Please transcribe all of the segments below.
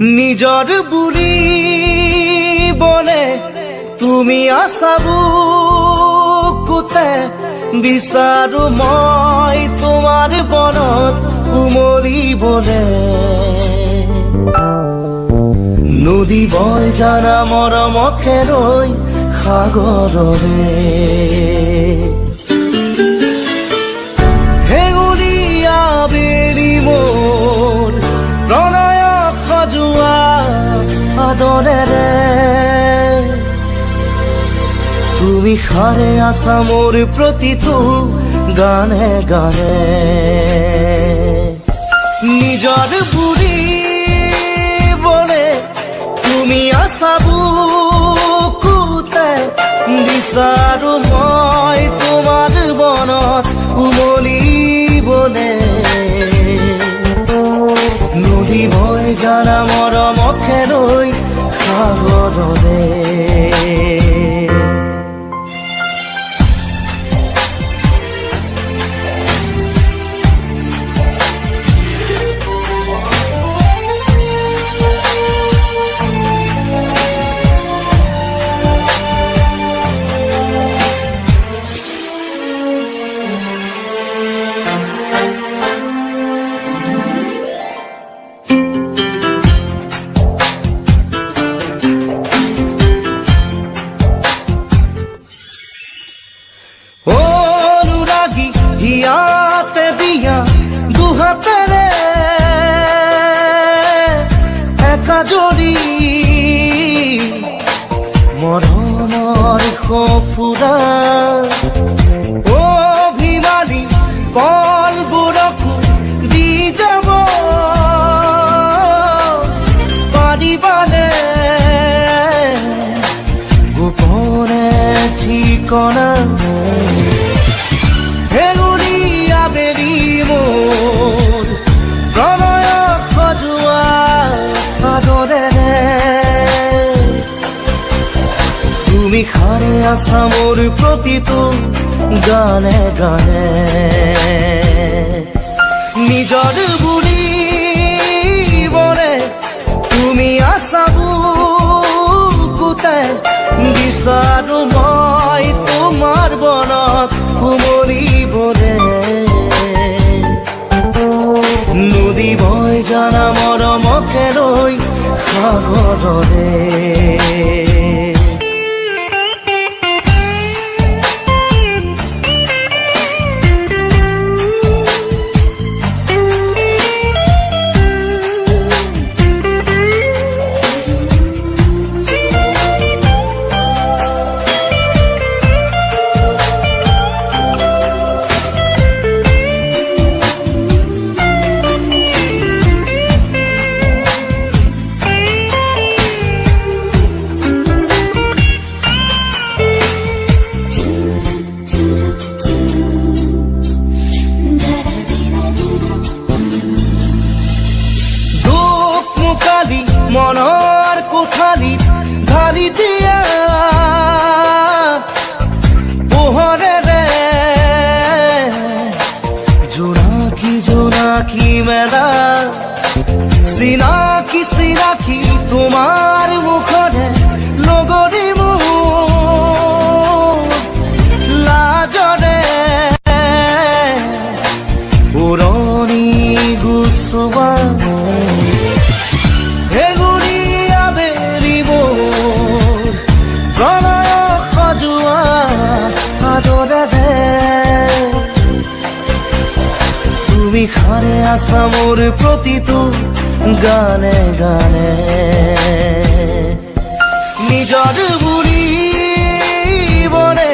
নিজৰ বুলি বনে তুমি আছা বুকুতে বিচাৰো মই তোমাৰ বনত উমলিবলে নদী বয় জানা মৰমকে ৰৈ সাগৰৰে। তুমি সাৰে আছা মোৰ প্ৰতিটো গানে গানে। নিজৰ বুলি বলে, তুমি আছা বুকুতে বিচাৰো মই তোমাৰ বনত উমলিবলে নদী মই জানা মৰমকে লৈ সাগৰলে একা জৰি মৰণৰ সফুৰা অভিমানী কলবোৰকো দি যাব। পাৰিবানে গোপনে ঠিকনা। হেঙুলীয়া বেৰি মোৰ তুমি সাৰে আছা মোৰ প্ৰতিটো গানে গানে। নিজৰ বুলি বৰে তুমি আছা বুকুতে বিচাৰো মই তোমাৰ বনত উমলিবলে নদী বয় জানা মৰমকে ৰৈ সাগৰৰে। মনৰ ধারি দিয়া পোহরে রে। জোনাকি জোনাকি মেলা সিনাকি সিনাকি তোমাৰ সাৰে আছা মোৰ প্ৰতিটো গানে গানে। নিজৰ বুলি বনে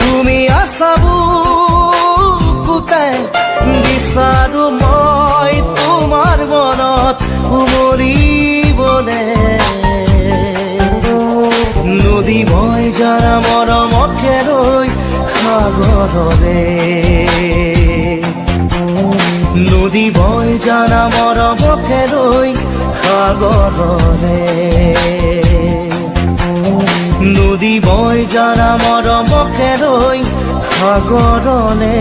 তুমি আছা বুকুতে বিচাৰো মই তোমাৰ মনত উমলিবলে নদী বয় যাৰা মৰমকে ৰৈ সাগৰলে নদী বয় জানা মর ৰৈ সাগরে। নদী বয় জানা মর ৰৈ সাগৰলে